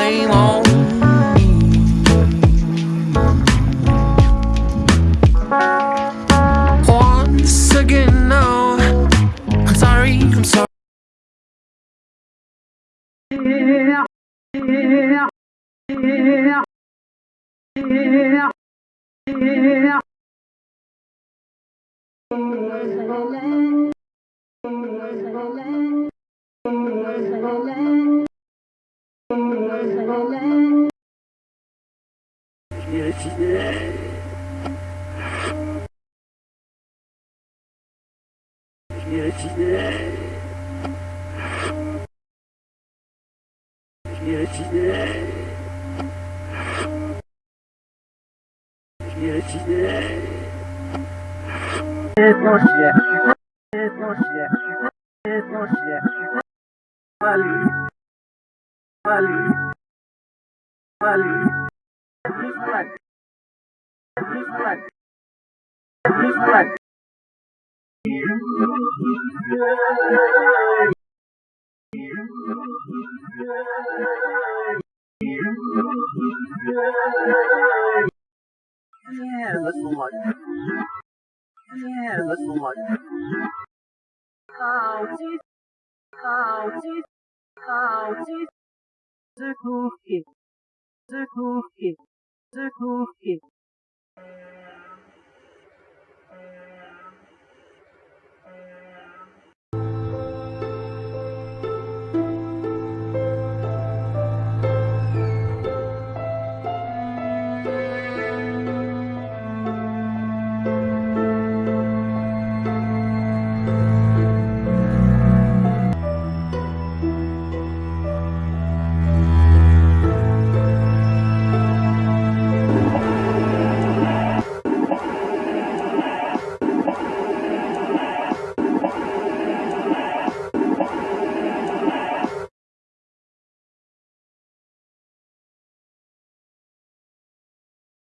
blame on me. Once again, no, I'm sorry, I'm sorry. Yeah, yeah, yeah, yeah, yeah. Valeu. Valeu. Valeu. Yeah, that's the one. Yeah, that's the one. Cookie, the cookie, the cookie.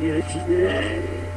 Yeah.